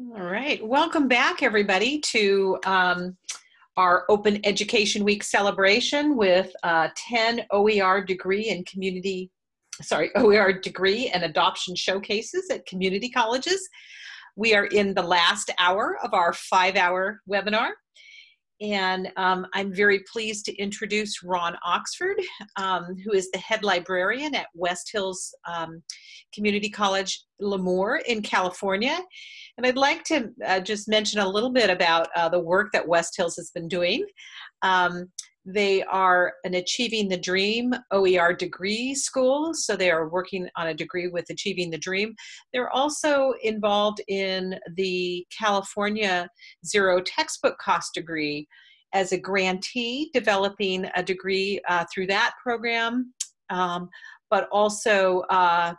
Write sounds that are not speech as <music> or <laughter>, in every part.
All right, welcome back everybody to um, our Open Education Week celebration with uh, 10 OER degree and community, sorry, <laughs> OER degree and adoption showcases at community colleges. We are in the last hour of our five hour webinar. And um, I'm very pleased to introduce Ron Oxford, um, who is the head librarian at West Hills um, Community College, Lemoore in California. And I'd like to uh, just mention a little bit about uh, the work that West Hills has been doing. They are an Achieving the Dream OER degree school, so they are working on a degree with Achieving the Dream. They're also involved in the California Zero Textbook Cost degree as a grantee, developing a degree uh, through that program, um, but also uh,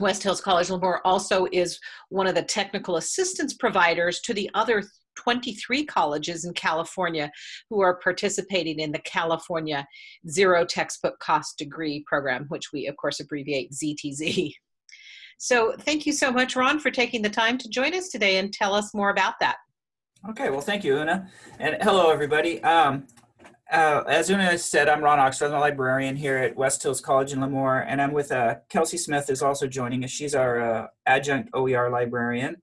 West Hills College Lemoore also is one of the technical assistance providers to the other 23 colleges in California who are participating in the California Zero Textbook Cost Degree Program, which we, of course, abbreviate ZTC. <laughs> So thank you so much, Ron, for taking the time to join us today and tell us more about that. Okay, well, thank you, Una. And hello, everybody. Um, uh, as Una said, I'm Ron Oxford, I'm a librarian here at West Hills College in Lemoore, and I'm with uh, Kelsey Smith is also joining us. She's our uh, adjunct OER librarian.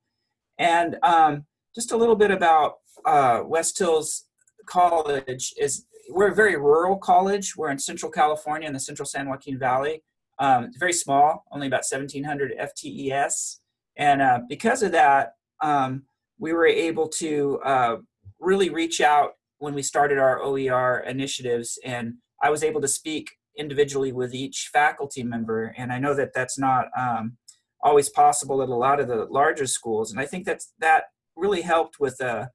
And um, just a little bit about uh, West Hills College is we're a very rural college. We're in Central California in the Central San Joaquin Valley. Um, very small, only about 1,700 FTES. And uh, because of that, um, we were able to uh, really reach out when we started our OER initiatives. And I was able to speak individually with each faculty member. And I know that that's not um, always possible at a lot of the larger schools. And I think that's, that really helped with uh,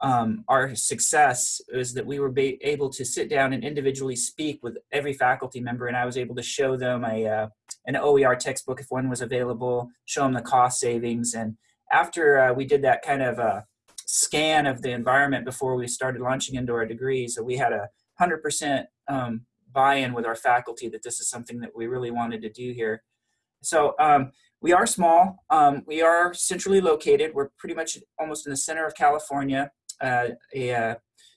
um, our success is that we were able to sit down and individually speak with every faculty member and I was able to show them a, uh, an OER textbook if one was available, show them the cost savings. And after uh, we did that kind of uh, scan of the environment before we started launching into our degrees, so we had a 100% um, buy-in with our faculty that this is something that we really wanted to do here. So um, we are small. Um, we are centrally located. We're pretty much almost in the center of California, uh, a uh,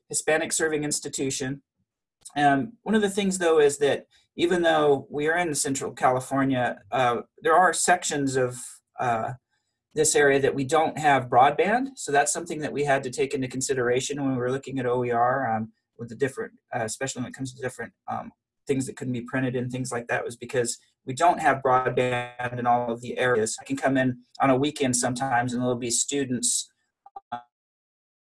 Hispanic serving institution. Um, one of the things though is that even though we are in central California, uh, there are sections of uh, this area that we don't have broadband. So that's something that we had to take into consideration when we were looking at OER um, with the different, uh, especially when it comes to different um, things that couldn't be printed and things like that was because we don't have broadband in all of the areas. I can come in on a weekend sometimes and there'll be students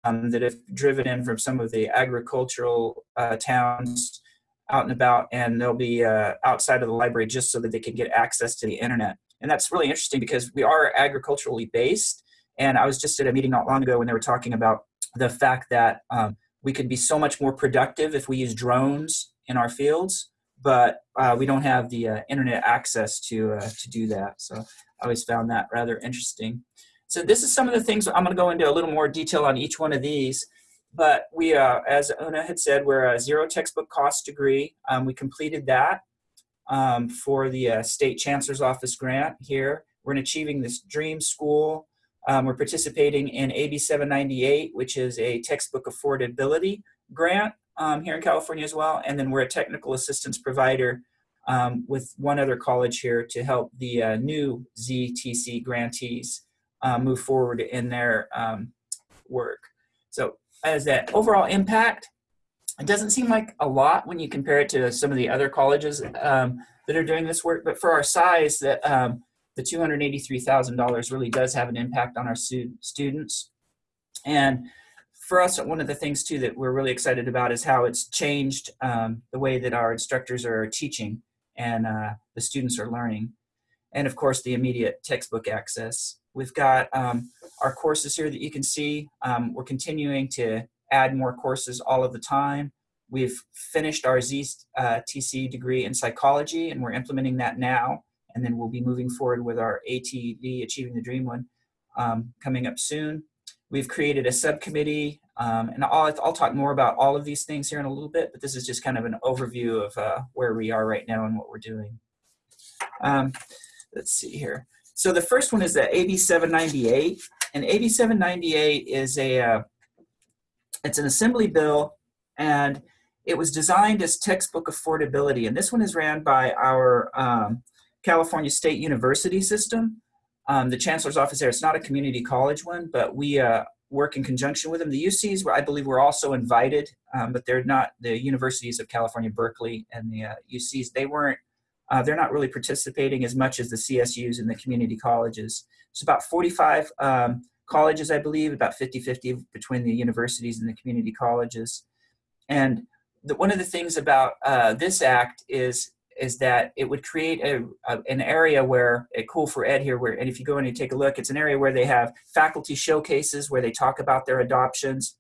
um, that have driven in from some of the agricultural uh, towns out and about and they'll be uh, outside of the library just so that they can get access to the internet. And that's really interesting because we are agriculturally based. And I was just at a meeting not long ago when they were talking about the fact that um, we could be so much more productive if we use drones in our fields, but uh, we don't have the uh, internet access to, uh, to do that. So I always found that rather interesting. So this is some of the things I'm going to go into a little more detail on each one of these. But we, uh, as Una had said, we're a zero textbook cost degree. Um, we completed that um, for the uh, State Chancellor's Office grant here. We're in Achieving This Dream School. Um, we're participating in AB 798, which is a textbook affordability grant um, here in California as well. And then we're a technical assistance provider um, with one other college here to help the uh, new ZTC grantees uh, move forward in their um, work. So as that overall impact, it doesn't seem like a lot when you compare it to some of the other colleges um, that are doing this work, but for our size, that um, the $283,000 really does have an impact on our stu students. And for us, one of the things too that we're really excited about is how it's changed um, the way that our instructors are teaching and uh, the students are learning. And of course, the immediate textbook access. We've got um, our courses here that you can see. Um, we're continuing to add more courses all of the time. We've finished our ZTC uh, degree in psychology and we're implementing that now. And then we'll be moving forward with our ATD, Achieving the Dream one, um, coming up soon. We've created a subcommittee, um, and I'll, I'll talk more about all of these things here in a little bit, but this is just kind of an overview of uh, where we are right now and what we're doing. Um, let's see here. So the first one is the AB 798, and AB 798 is a, uh, it's an assembly bill and it was designed as textbook affordability. And this one is ran by our um, California State University system. Um, the chancellor's office there, it's not a community college one, but we uh, work in conjunction with them. The UCs, I believe, were also invited, um, but they're not the universities of California, Berkeley, and the uh, UCs. They weren't, uh, they're not really participating as much as the CSUs and the community colleges. It's about 45 um, colleges, I believe, about 50-50 between the universities and the community colleges. And the, one of the things about uh, this act is is that it would create a, a, an area where a COOL4Ed here where and if you go in and take a look it's an area where they have faculty showcases where they talk about their adoptions.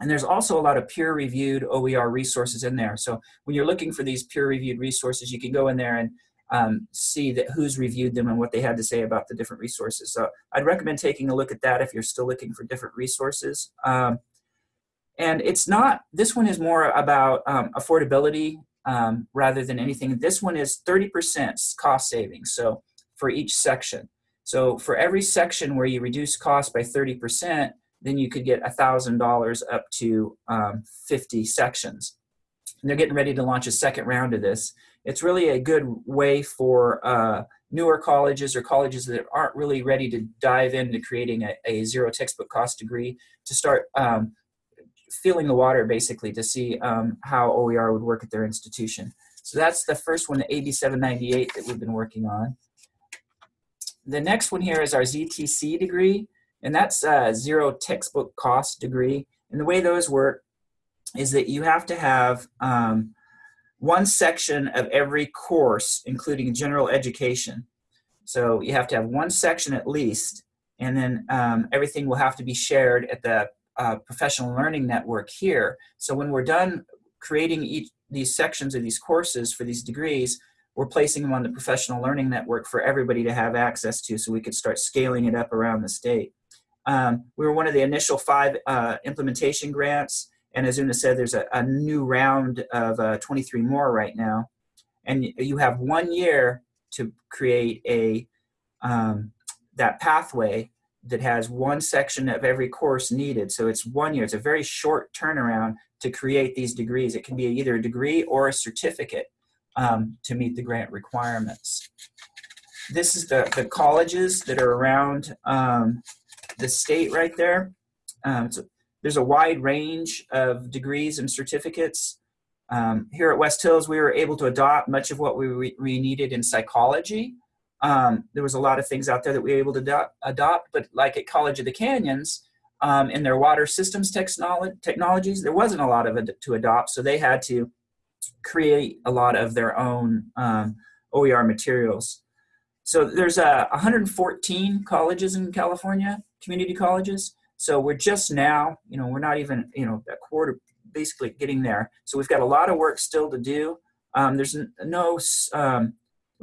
And there's also a lot of peer reviewed OER resources in there. So when you're looking for these peer reviewed resources you can go in there and um, see that who's reviewed them and what they had to say about the different resources. So I'd recommend taking a look at that if you're still looking for different resources. Um, and it's not, this one is more about um, affordability um, rather than anything. This one is 30% cost savings, so for each section. So for every section where you reduce cost by 30%, then you could get $1,000 up to um, 50 sections. And they're getting ready to launch a second round of this. It's really a good way for uh, newer colleges or colleges that aren't really ready to dive into creating a, a zero textbook cost degree to start um, feeling the water basically to see um, how OER would work at their institution. So that's the first one, the AB 798 that we've been working on. The next one here is our ZTC degree, and that's a zero textbook cost degree. And the way those work is that you have to have um, one section of every course, including general education. So you have to have one section at least, and then um, everything will have to be shared at the uh, professional learning network here. So when we're done creating each these sections of these courses for these degrees, we're placing them on the professional learning network for everybody to have access to so we could start scaling it up around the state. Um, we were one of the initial five uh, implementation grants, and as Una said, there's a, a new round of uh, 23 more right now. And you have one year to create a um, that pathway that has one section of every course needed. So it's one year. It's a very short turnaround to create these degrees. It can be either a degree or a certificate um, to meet the grant requirements. This is the, the colleges that are around um, the state right there. Um, so there's a wide range of degrees and certificates. Um, here at West Hills, we were able to adopt much of what we, we needed in psychology. Um, there was a lot of things out there that we were able to adopt, but like at College of the Canyons, um, in their water systems technologies, there wasn't a lot of it to adopt, so they had to create a lot of their own um, OER materials. So there's uh, 114 colleges in California, community colleges. So we're just now, you know, we're not even, you know, a quarter, basically getting there. So we've got a lot of work still to do. Um, there's no um,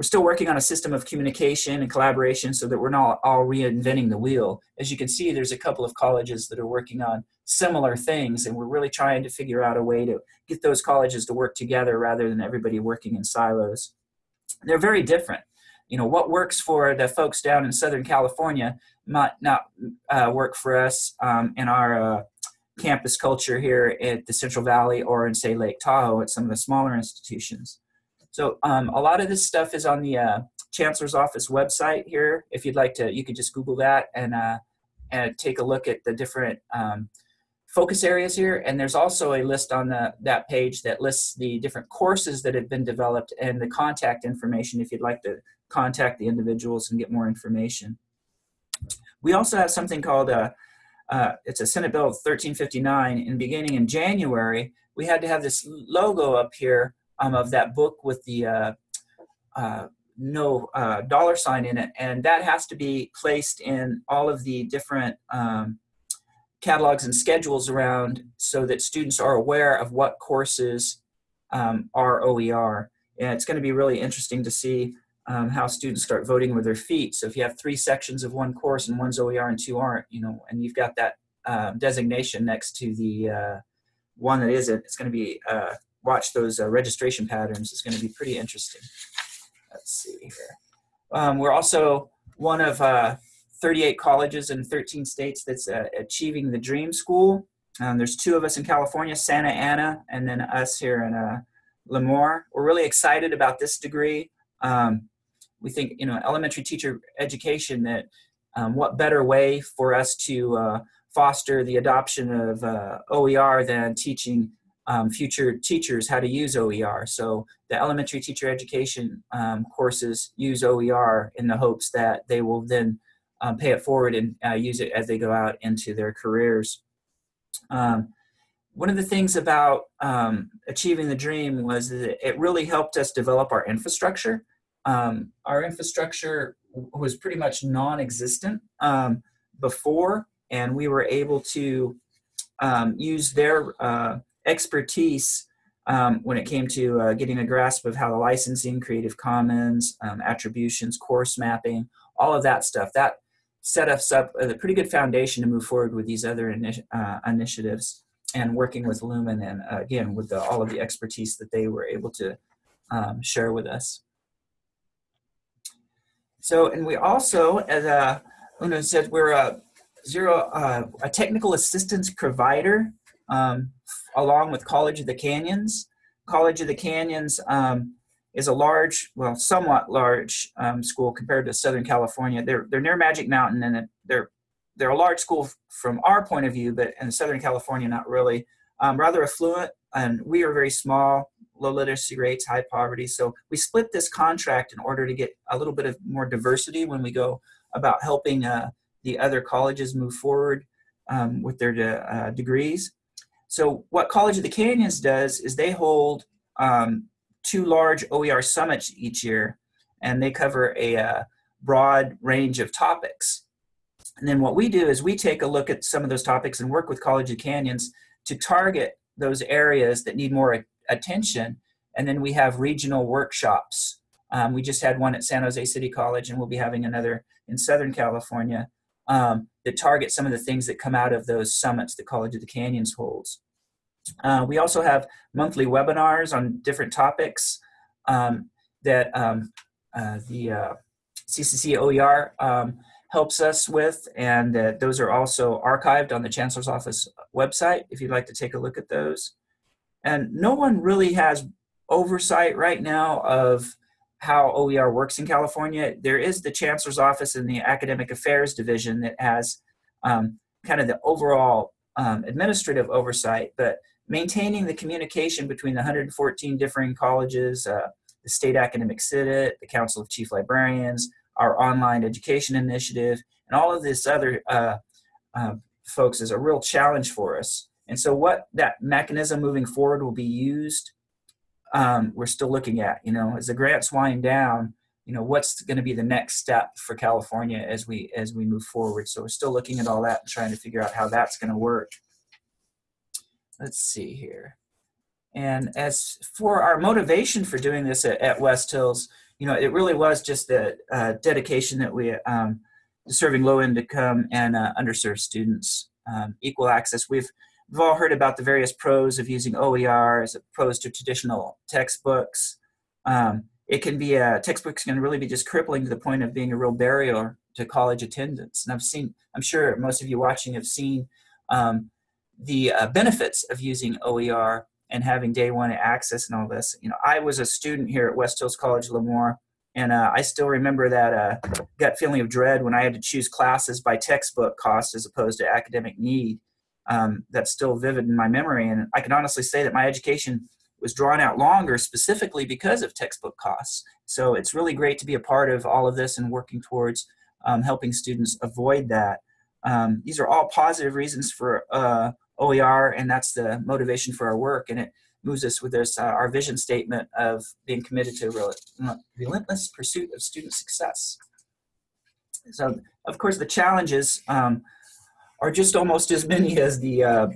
we're still working on a system of communication and collaboration so that we're not all reinventing the wheel. As you can see, there's a couple of colleges that are working on similar things, and we're really trying to figure out a way to get those colleges to work together rather than everybody working in silos. They're very different. You know, what works for the folks down in Southern California might not uh, work for us um, in our uh, campus culture here at the Central Valley or in, say, Lake Tahoe at some of the smaller institutions. So um, a lot of this stuff is on the uh, Chancellor's Office website here. If you'd like to, you could just Google that and, uh, and take a look at the different um, focus areas here. And there's also a list on the, that page that lists the different courses that have been developed and the contact information if you'd like to contact the individuals and get more information. We also have something called a, uh, uh, it's a Senate Bill 1359 and beginning in January, we had to have this logo up here um, of that book with the uh, uh, no uh, dollar sign in it, and that has to be placed in all of the different um, catalogs and schedules around so that students are aware of what courses um, are OER. And it's going to be really interesting to see um, how students start voting with their feet. So if you have three sections of one course and one's OER and two aren't, you know, and you've got that um, designation next to the uh, one that isn't, it's going to be uh, watch those uh, registration patterns is going to be pretty interesting. Let's see here. Um, we're also one of uh, 38 colleges in 13 states that's uh, achieving the dream school. Um, there's two of us in California, Santa Ana, and then us here in uh, Lemoore. We're really excited about this degree. Um, we think, you know, elementary teacher education that um, what better way for us to uh, foster the adoption of uh, OER than teaching um, future teachers how to use OER. So the elementary teacher education um, courses use OER in the hopes that they will then um, pay it forward and uh, use it as they go out into their careers. Um, one of the things about um, achieving the dream was that it really helped us develop our infrastructure. Um, our infrastructure was pretty much non-existent before, and we were able to use their uh, expertise um, when it came to uh, getting a grasp of how the licensing, Creative Commons, um, attributions, course mapping, all of that stuff. That set us up a pretty good foundation to move forward with these other uh, initiatives and working with Lumen and uh, again with the, all of the expertise that they were able to um, share with us. So, and we also, as uh, Una said, we're a zero, uh, a technical assistance provider um, along with College of the Canyons. College of the Canyons um, is a large, well, somewhat large um, school compared to Southern California. They're, they're near Magic Mountain and they're, they're a large school from our point of view, but in Southern California, not really. Um, rather affluent, and we are very small, low literacy rates, high poverty. So we split this contract in order to get a little bit of more diversity when we go about helping uh, the other colleges move forward um, with their de uh, degrees. So what College of the Canyons does is they hold um, two large OER summits each year, and they cover a uh, broad range of topics. And then what we do is we take a look at some of those topics and work with College of Canyons to target those areas that need more attention. And then we have regional workshops. Um, we just had one at San Jose City College and we'll be having another in Southern California um, that target some of the things that come out of those summits that College of the Canyons holds. Uh, we also have monthly webinars on different topics um, that um, uh, the uh, CCC OER um, helps us with, and those are also archived on the Chancellor's Office website if you'd like to take a look at those. And no one really has oversight right now of how OER works in California. There is the Chancellor's Office and the Academic Affairs Division that has um, kind of the overall um, administrative oversight, but maintaining the communication between the 114 differing colleges, uh, the State Academic Senate, the Council of Chief Librarians, our online education initiative, and all of this other uh, uh, folks is a real challenge for us. And so what that mechanism moving forward will be used, um, we're still looking at, you know, as the grants wind down, you know, what's going to be the next step for California as we, as we move forward. So we're still looking at all that and trying to figure out how that's going to work. Let's see here. And as for our motivation for doing this at, at West Hills, you know, it really was just the uh, dedication that we, um, serving low income and uh, underserved students, um, equal access. We've, we've all heard about the various pros of using OER as opposed to traditional textbooks. Um, it can be, a, textbooks can really be just crippling to the point of being a real barrier to college attendance. And I've seen, I'm sure most of you watching have seen um, the uh, benefits of using OER and having day one access and all this. You know, I was a student here at West Hills College Lemoore, and uh, I still remember that uh, gut feeling of dread when I had to choose classes by textbook cost as opposed to academic need. Um, that's still vivid in my memory, and I can honestly say that my education was drawn out longer specifically because of textbook costs. So it's really great to be a part of all of this and working towards um, helping students avoid that. Um, these are all positive reasons for uh, OER, and that's the motivation for our work. And it moves us with this, uh, our vision statement of being committed to a relentless pursuit of student success. So, of course, the challenges um, are just almost as many as the uh,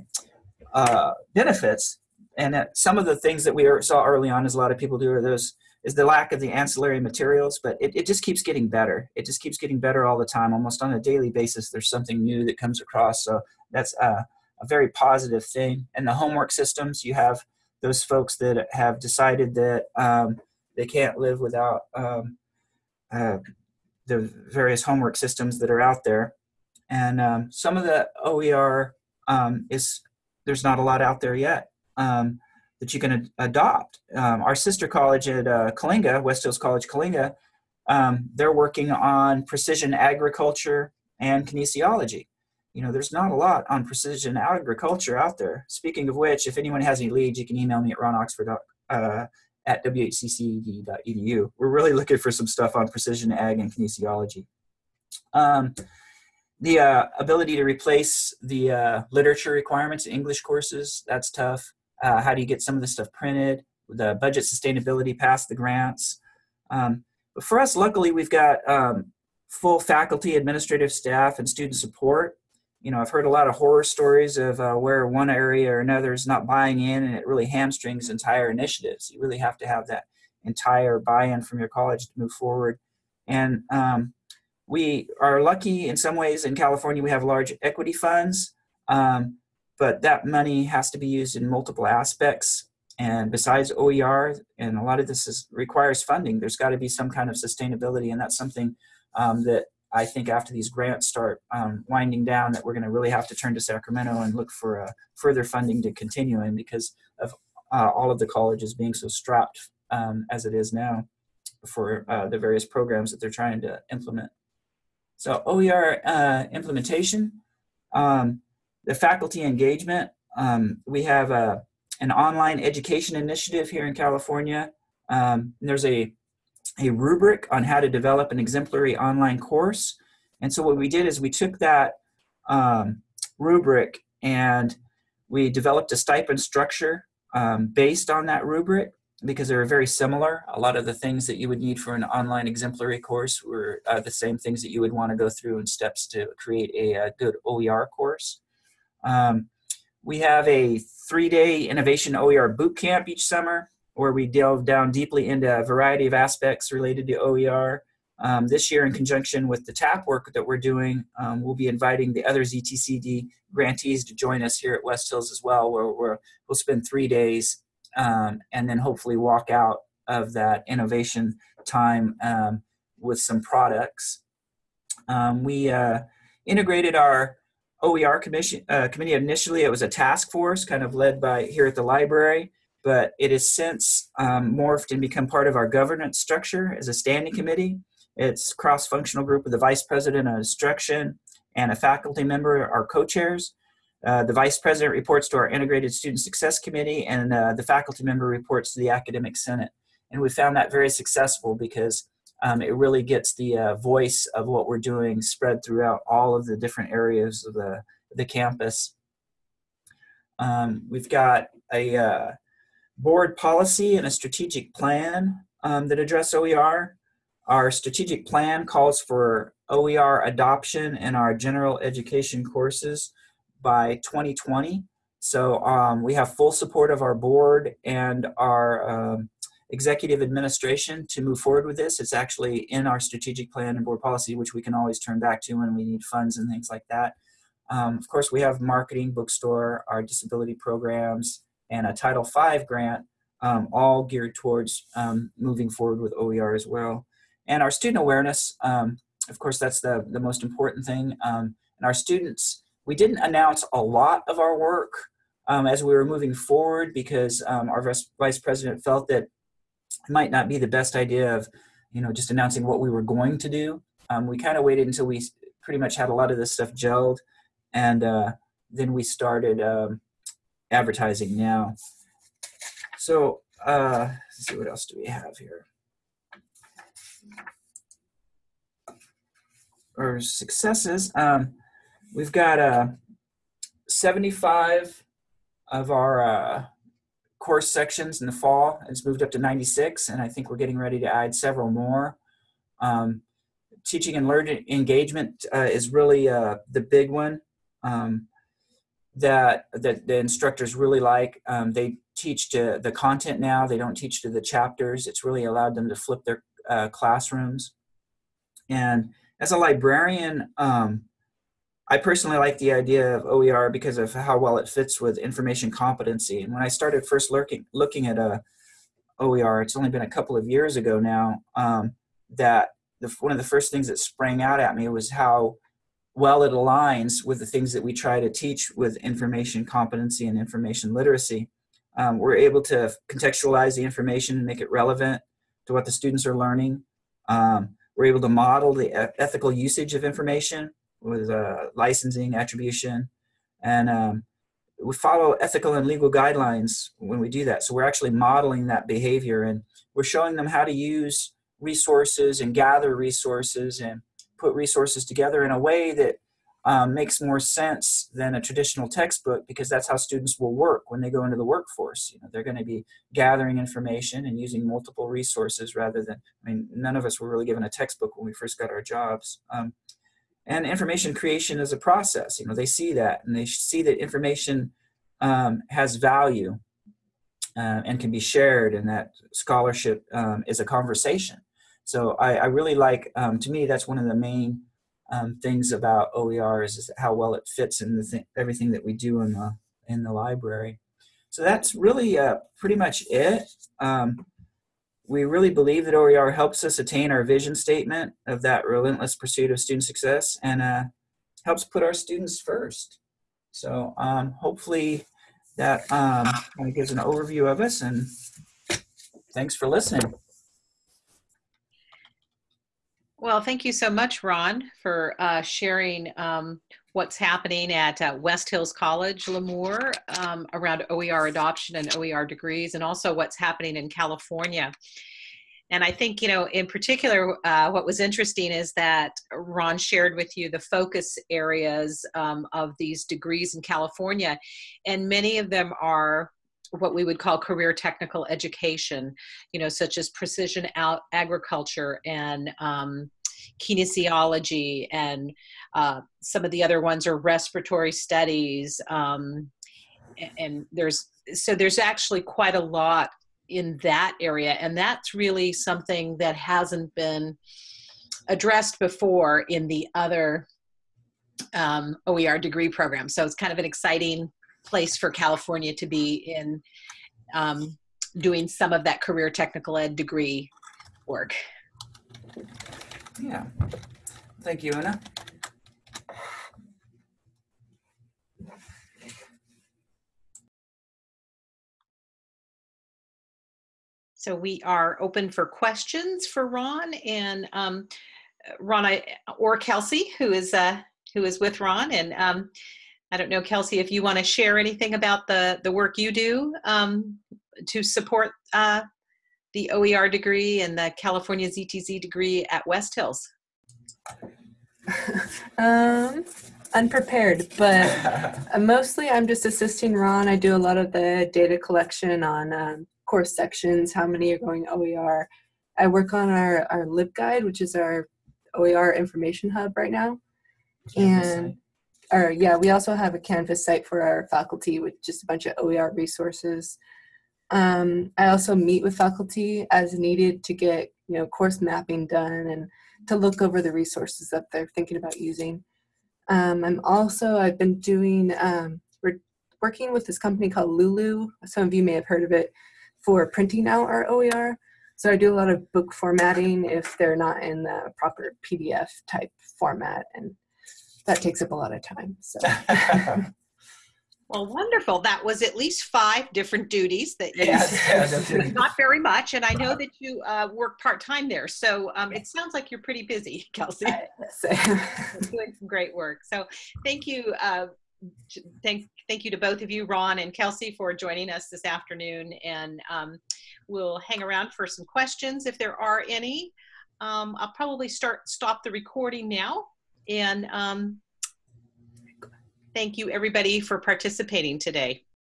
uh, benefits. And some of the things that we saw early on, as a lot of people do, are those is the lack of the ancillary materials, but it, it just keeps getting better. It just keeps getting better all the time. Almost on a daily basis, there's something new that comes across. So that's uh, a very positive thing. And the homework systems, you have those folks that have decided that um, they can't live without um, uh, the various homework systems that are out there. And um, some of the OER um, is, there's not a lot out there yet um, that you can adopt. Um, our sister college at uh, Coalinga, West Hills College Coalinga, um, they're working on precision agriculture and kinesiology. You know, there's not a lot on precision agriculture out there. Speaking of which, if anyone has any leads, you can email me at ronoxford uh, at whccd.edu. We're really looking for some stuff on precision ag and kinesiology. Um, the uh, ability to replace the uh, literature requirements, in English courses, that's tough. Uh, how do you get some of this stuff printed? The budget sustainability past the grants. Um, but for us, luckily, we've got um, full faculty, administrative staff, and student support. You know, I've heard a lot of horror stories of uh, where one area or another is not buying in, and it really hamstrings entire initiatives. You really have to have that entire buy-in from your college to move forward. And um, we are lucky in some ways in California, we have large equity funds, um, but that money has to be used in multiple aspects. And besides OER, and a lot of this is, requires funding, there's got to be some kind of sustainability, and that's something um, that I think after these grants start um, winding down, that we're going to really have to turn to Sacramento and look for uh, further funding to continue in because of uh, all of the colleges being so strapped um, as it is now for uh, the various programs that they're trying to implement. So OER uh, implementation, um, the faculty engagement, um, we have a, an online education initiative here in California. Um, there's a, a rubric on how to develop an exemplary online course. And so what we did is we took that um, rubric and we developed a stipend structure um, based on that rubric because they were very similar. A lot of the things that you would need for an online exemplary course were uh, the same things that you would want to go through in steps to create a, a good OER course. Um, we have a three-day innovation OER boot camp each summer where we delve down deeply into a variety of aspects related to OER. Um, this year, in conjunction with the TAP work that we're doing, um, we'll be inviting the other ZTCD grantees to join us here at West Hills as well, where we will spend three days um, and then hopefully walk out of that innovation time um, with some products. Um, we uh, integrated our OER commission, uh, committee initially, it was a task force kind of led by here at the library, but it has since um, morphed and become part of our governance structure as a standing committee. It's cross-functional group with the vice president of instruction and a faculty member, our co-chairs. Uh, the vice president reports to our integrated student success committee and uh, the faculty member reports to the academic senate. And we found that very successful because um, it really gets the uh, voice of what we're doing spread throughout all of the different areas of the, the campus. Um, we've got a uh, board policy and a strategic plan um, that address OER. Our strategic plan calls for OER adoption in our general education courses by 2020. So um, we have full support of our board and our um, executive administration to move forward with this. It's actually in our strategic plan and board policy, which we can always turn back to when we need funds and things like that. Um, of course, we have marketing, bookstore, our disability programs, and a Title V grant, um, all geared towards um, moving forward with OER as well. And our student awareness, um, of course, that's the, the most important thing. And our students, we didn't announce a lot of our work um, as we were moving forward because um, our vice president felt that it might not be the best idea of, you know, just announcing what we were going to do. Um, we kind of waited until we pretty much had a lot of this stuff gelled, and uh, then we started um, advertising now. So uh, let's see what else do we have here. Our successes. Um, we've got uh, 75 of our uh, course sections in the fall. It's moved up to 96, and I think we're getting ready to add several more. Um, teaching and learning engagement uh, is really uh, the big one um, that, that the instructors really like. Um, they teach to the content now. They don't teach to the chapters. It's really allowed them to flip their uh, classrooms. And as a librarian, um, I personally like the idea of OER because of how well it fits with information competency. And when I started first looking, looking at a OER, it's only been a couple of years ago now, um, that the, one of the first things that sprang out at me was how well it aligns with the things that we try to teach with information competency and information literacy. Um, we're able to contextualize the information and make it relevant to what the students are learning. Um, we're able to model the ethical usage of information with uh, licensing, attribution, and um, we follow ethical and legal guidelines when we do that. So we're actually modeling that behavior and we're showing them how to use resources and gather resources and put resources together in a way that um, makes more sense than a traditional textbook because that's how students will work when they go into the workforce. You know, they're going to be gathering information and using multiple resources rather than, I mean, none of us were really given a textbook when we first got our jobs. Um, and information creation is a process. You know, they see that and they see that information um, has value uh, and can be shared and that scholarship um, is a conversation. So I, I really like, um, to me, that's one of the main um, things about OER is, how well it fits in the th everything that we do in the, in the library. So that's really uh, pretty much it. Um, we really believe that OER helps us attain our vision statement of that relentless pursuit of student success and uh, helps put our students first. So um, hopefully that um, kind of gives an overview of us and thanks for listening. Well, thank you so much, Ron, for uh, sharing um, what's happening at uh, West Hills College, Lemoore, um, around OER adoption and OER degrees, and also what's happening in California. And I think, you know, in particular, uh, what was interesting is that Ron shared with you the focus areas um, of these degrees in California, and many of them are what we would call career technical education, you know, such as precision agriculture and um, kinesiology and uh, some of the other ones are respiratory studies um, and there's so there's actually quite a lot in that area and that's really something that hasn't been addressed before in the other um, OER degree program so it's kind of an exciting place for California to be in um, doing some of that career technical ed degree work. Yeah. Thank you, Anna. So we are open for questions for Ron and um, Ron I, or Kelsey, who is uh, who is with Ron. And um, I don't know, Kelsey, if you want to share anything about the the work you do um, to support uh, the OER degree and the California ZTC degree at West Hills? <laughs> um, unprepared, but mostly I'm just assisting Ron. I do a lot of the data collection on um, course sections, how many are going OER. I work on our, our LibGuide, which is our OER information hub right now. and or yeah, we also have a Canvas site for our faculty with just a bunch of OER resources. Um, I also meet with faculty as needed to get you know course mapping done and to look over the resources that they're thinking about using. Um, I'm also I've been doing um, we're working with this company called Lulu. Some of you may have heard of it for printing out our OER. So I do a lot of book formatting if they're not in the proper PDF type format, and that takes up a lot of time. So. <laughs> <laughs> Well, wonderful. That was at least five different duties that you, yes, <laughs> not very much. And I know that you uh, work part-time there. So um, it sounds like you're pretty busy, <laughs> Kelsey. <laughs> doing some great work. So thank you. Uh, thank, thank you to both of you, Ron and Kelsey, for joining us this afternoon. And um, we'll hang around for some questions if there are any. Um, I'll probably start stop the recording now. And um, Thank you everybody for participating today.